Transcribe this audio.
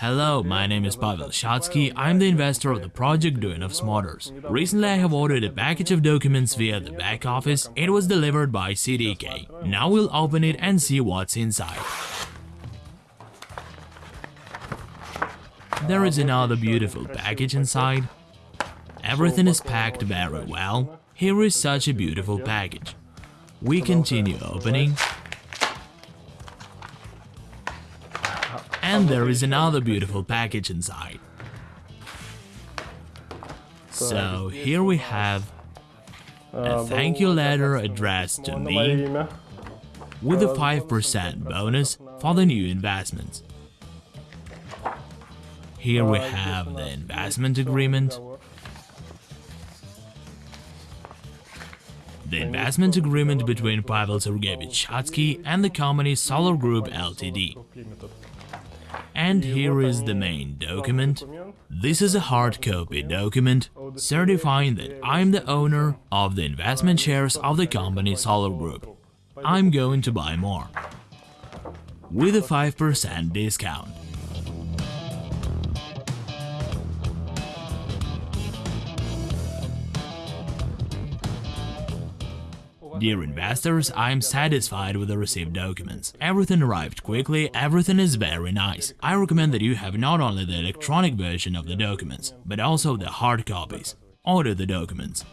Hello, my name is Pavel Shatsky. I'm the investor of the project Duyunov's motors. Recently, I have ordered a package of documents via the back office. It was delivered by CDK. Now we'll open it and see what's inside. There is another beautiful package inside. Everything is packed very well. Here is such a beautiful package. We continue opening. And there is another beautiful package inside. So here we have a thank you letter addressed to me with a 5% bonus for the new investments. Here we have the investment agreement. The investment agreement between Pavel Sergeyevich Shatsky and the company Solar Group Ltd. And here is the main document. This is a hard copy document certifying that I'm the owner of the investment shares of the company Solar Group. I'm going to buy more. With a 5% discount. Dear investors, I am satisfied with the received documents. Everything arrived quickly, everything is very nice. I recommend that you have not only the electronic version of the documents, but also the hard copies. Order the documents.